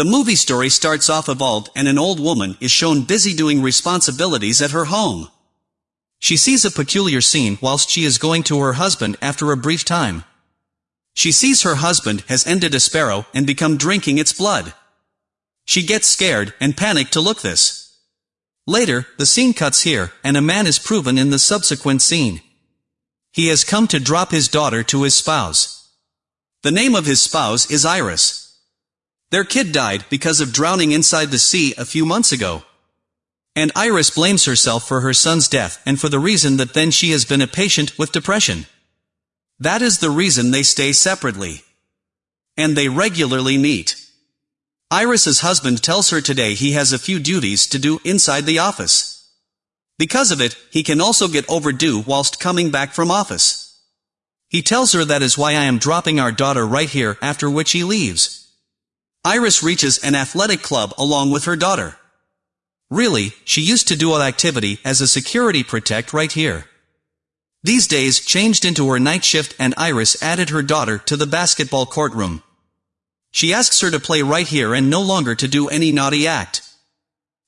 The movie story starts off evolved and an old woman is shown busy doing responsibilities at her home. She sees a peculiar scene whilst she is going to her husband after a brief time. She sees her husband has ended a sparrow and become drinking its blood. She gets scared and panicked to look this. Later, the scene cuts here, and a man is proven in the subsequent scene. He has come to drop his daughter to his spouse. The name of his spouse is Iris. Their kid died because of drowning inside the sea a few months ago. And Iris blames herself for her son's death and for the reason that then she has been a patient with depression. That is the reason they stay separately. And they regularly meet. Iris's husband tells her today he has a few duties to do inside the office. Because of it, he can also get overdue whilst coming back from office. He tells her that is why I am dropping our daughter right here after which he leaves. Iris reaches an athletic club along with her daughter. Really, she used to do all activity as a security protect right here. These days changed into her night shift and Iris added her daughter to the basketball courtroom. She asks her to play right here and no longer to do any naughty act.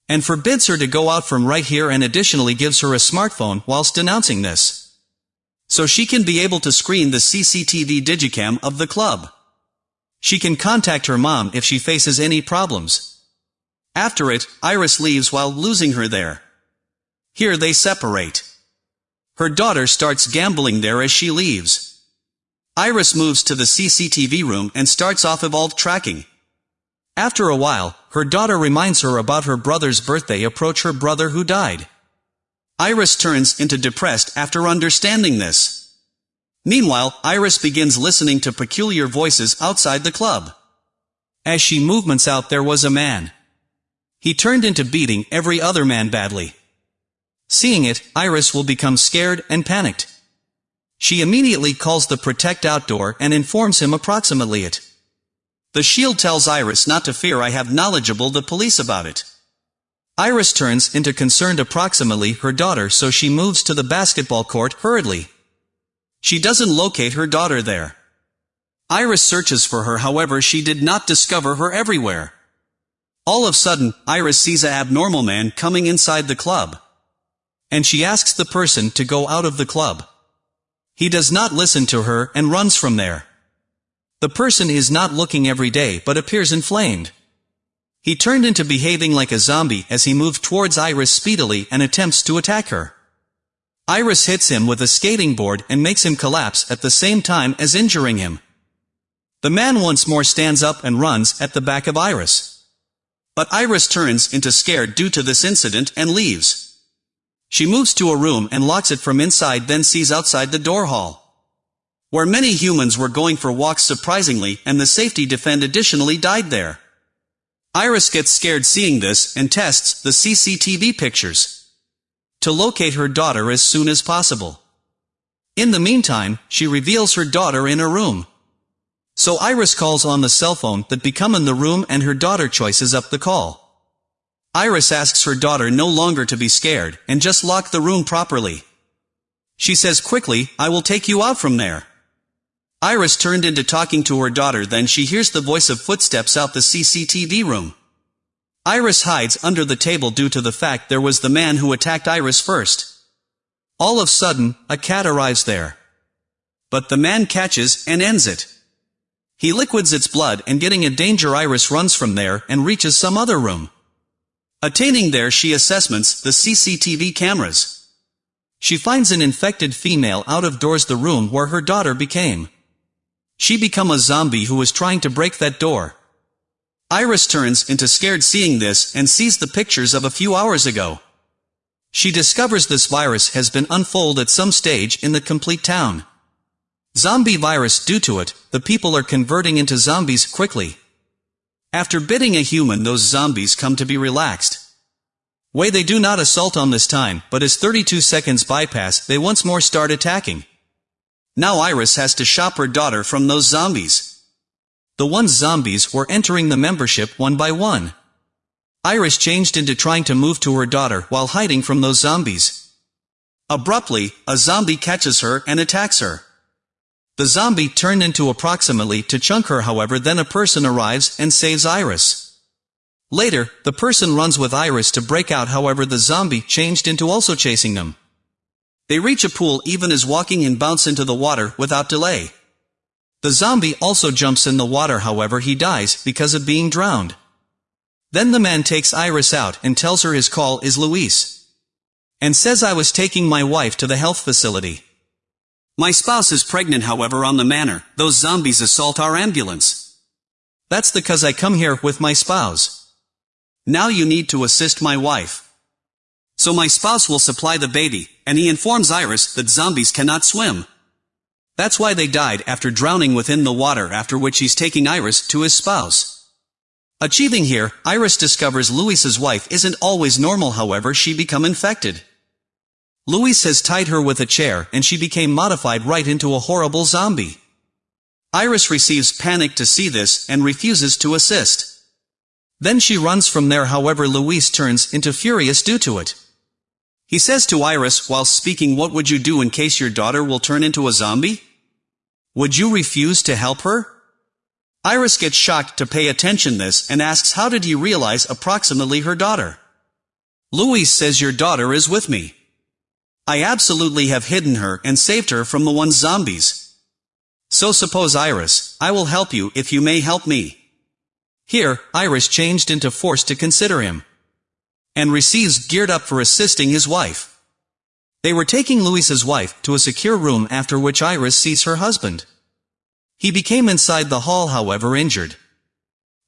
And forbids her to go out from right here and additionally gives her a smartphone whilst denouncing this. So she can be able to screen the CCTV digicam of the club. She can contact her mom if she faces any problems. After it, Iris leaves while losing her there. Here they separate. Her daughter starts gambling there as she leaves. Iris moves to the CCTV room and starts off evolved tracking. After a while, her daughter reminds her about her brother's birthday approach her brother who died. Iris turns into depressed after understanding this. Meanwhile, Iris begins listening to peculiar voices outside the club. As she movements out there was a man. He turned into beating every other man badly. Seeing it, Iris will become scared and panicked. She immediately calls the Protect Outdoor and informs him approximately it. The shield tells Iris not to fear I have knowledgeable the police about it. Iris turns into concerned approximately her daughter so she moves to the basketball court hurriedly. She doesn't locate her daughter there. Iris searches for her however she did not discover her everywhere. All of sudden, Iris sees a abnormal man coming inside the club. And she asks the person to go out of the club. He does not listen to her and runs from there. The person is not looking every day but appears inflamed. He turned into behaving like a zombie as he moved towards Iris speedily and attempts to attack her. Iris hits him with a skating board and makes him collapse at the same time as injuring him. The man once more stands up and runs at the back of Iris. But Iris turns into scared due to this incident and leaves. She moves to a room and locks it from inside then sees outside the door hall. Where many humans were going for walks surprisingly and the safety defend additionally died there. Iris gets scared seeing this and tests the CCTV pictures. To locate her daughter as soon as possible. In the meantime, she reveals her daughter in a room. So Iris calls on the cell phone that become in the room and her daughter choices up the call. Iris asks her daughter no longer to be scared, and just lock the room properly. She says quickly, I will take you out from there. Iris turned into talking to her daughter then she hears the voice of footsteps out the CCTV room. Iris hides under the table due to the fact there was the man who attacked Iris first. All of sudden, a cat arrives there. But the man catches and ends it. He liquids its blood and getting a danger Iris runs from there and reaches some other room. Attaining there she assessments the CCTV cameras. She finds an infected female out of doors the room where her daughter became. She become a zombie who was trying to break that door. Iris turns into scared seeing this and sees the pictures of a few hours ago. She discovers this virus has been unfold at some stage in the complete town. Zombie virus due to it, the people are converting into zombies quickly. After biting a human those zombies come to be relaxed. Way they do not assault on this time, but as 32 seconds bypass, they once more start attacking. Now Iris has to shop her daughter from those zombies. The ones zombies were entering the membership one by one. Iris changed into trying to move to her daughter while hiding from those zombies. Abruptly, a zombie catches her and attacks her. The zombie turned into approximately to chunk her however then a person arrives and saves Iris. Later, the person runs with Iris to break out however the zombie changed into also chasing them. They reach a pool even as walking and bounce into the water without delay. The zombie also jumps in the water however he dies because of being drowned. Then the man takes Iris out and tells her his call is Luis. And says I was taking my wife to the health facility. My spouse is pregnant however on the manor, those zombies assault our ambulance. That's the cause I come here with my spouse. Now you need to assist my wife. So my spouse will supply the baby, and he informs Iris that zombies cannot swim. That's why they died after drowning within the water after which he's taking Iris to his spouse. Achieving here, Iris discovers Luis's wife isn't always normal however she become infected. Luis has tied her with a chair and she became modified right into a horrible zombie. Iris receives panic to see this and refuses to assist. Then she runs from there however Luis turns into furious due to it. He says to Iris while speaking what would you do in case your daughter will turn into a zombie? Would you refuse to help her? Iris gets shocked to pay attention this and asks how did he realize approximately her daughter? Luis says your daughter is with me. I absolutely have hidden her and saved her from the one zombies. So suppose Iris, I will help you if you may help me. Here, Iris changed into force to consider him and receives geared up for assisting his wife. They were taking Luis's wife to a secure room after which Iris sees her husband. He became inside the hall however injured.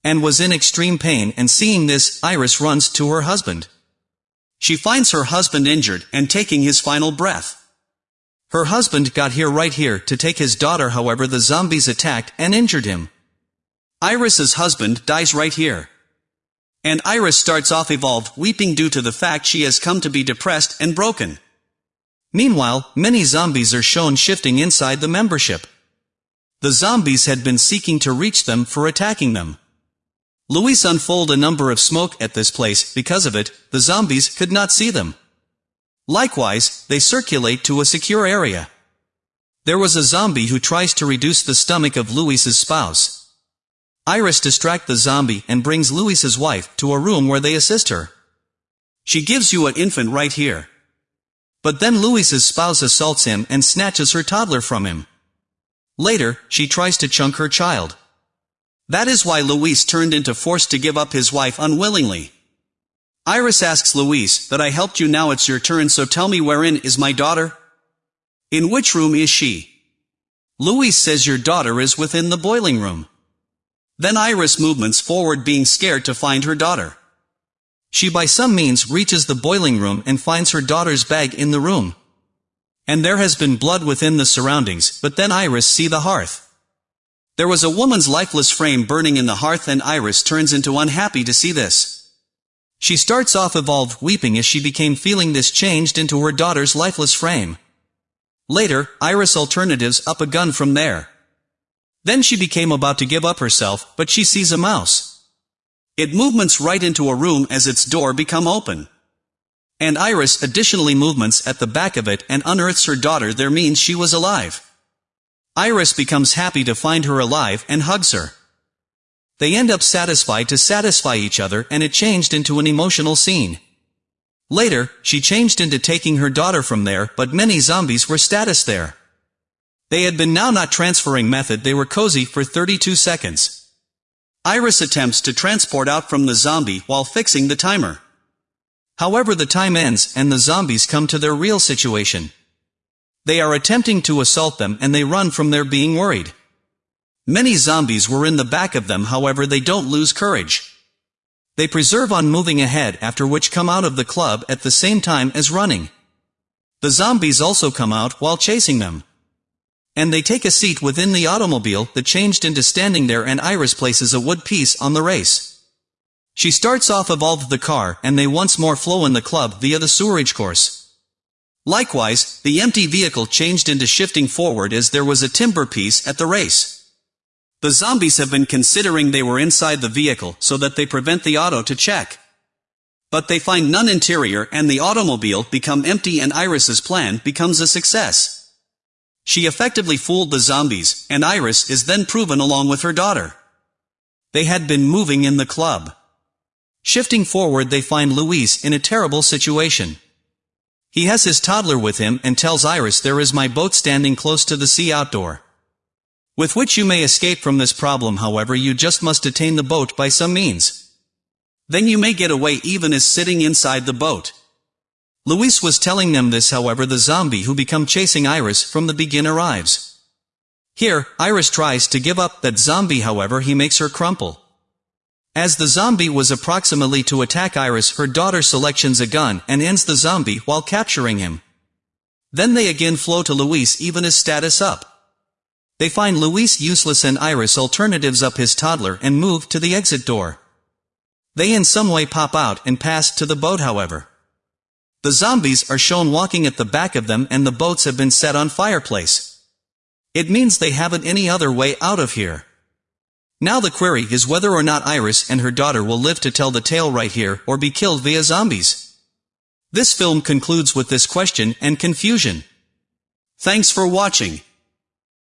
And was in extreme pain and seeing this, Iris runs to her husband. She finds her husband injured and taking his final breath. Her husband got here right here to take his daughter however the zombies attacked and injured him. Iris's husband dies right here. And Iris starts off evolved weeping due to the fact she has come to be depressed and broken. Meanwhile, many zombies are shown shifting inside the membership. The zombies had been seeking to reach them for attacking them. Luis unfold a number of smoke at this place, because of it, the zombies could not see them. Likewise, they circulate to a secure area. There was a zombie who tries to reduce the stomach of Luis's spouse. Iris distract the zombie and brings Luis's wife to a room where they assist her. She gives you an infant right here. But then Luis's spouse assaults him and snatches her toddler from him. Later, she tries to chunk her child. That is why Luis turned into force to give up his wife unwillingly. Iris asks Luis, that I helped you now it's your turn so tell me wherein is my daughter? In which room is she? Luis says your daughter is within the boiling room. Then Iris movements forward being scared to find her daughter. She by some means reaches the boiling room and finds her daughter's bag in the room. And there has been blood within the surroundings, but then Iris see the hearth. There was a woman's lifeless frame burning in the hearth and Iris turns into unhappy to see this. She starts off evolved weeping as she became feeling this changed into her daughter's lifeless frame. Later, Iris alternatives up a gun from there. Then she became about to give up herself, but she sees a mouse. It movements right into a room as its door become open. And Iris additionally movements at the back of it and unearths her daughter there means she was alive. Iris becomes happy to find her alive and hugs her. They end up satisfied to satisfy each other and it changed into an emotional scene. Later, she changed into taking her daughter from there but many zombies were status there. They had been now not transferring method they were cozy for 32 seconds. Iris attempts to transport out from the zombie while fixing the timer. However the time ends and the zombies come to their real situation. They are attempting to assault them and they run from their being worried. Many zombies were in the back of them however they don't lose courage. They preserve on moving ahead after which come out of the club at the same time as running. The zombies also come out while chasing them. And they take a seat within the automobile that changed into standing there and Iris places a wood piece on the race. She starts off evolved the car and they once more flow in the club via the sewerage course. Likewise, the empty vehicle changed into shifting forward as there was a timber piece at the race. The zombies have been considering they were inside the vehicle so that they prevent the auto to check. But they find none interior and the automobile become empty and Iris's plan becomes a success. She effectively fooled the zombies, and Iris is then proven along with her daughter. They had been moving in the club. Shifting forward they find Luis in a terrible situation. He has his toddler with him and tells Iris there is my boat standing close to the sea outdoor. With which you may escape from this problem however you just must detain the boat by some means. Then you may get away even as sitting inside the boat. Luis was telling them this however the zombie who become chasing Iris from the begin arrives. Here, Iris tries to give up that zombie however he makes her crumple. As the zombie was approximately to attack Iris her daughter selections a gun and ends the zombie while capturing him. Then they again flow to Luis even his status up. They find Luis useless and Iris alternatives up his toddler and move to the exit door. They in some way pop out and pass to the boat however. The zombies are shown walking at the back of them and the boats have been set on fireplace. It means they haven't any other way out of here. Now the query is whether or not Iris and her daughter will live to tell the tale right here or be killed via zombies. This film concludes with this question and confusion. Thanks for watching.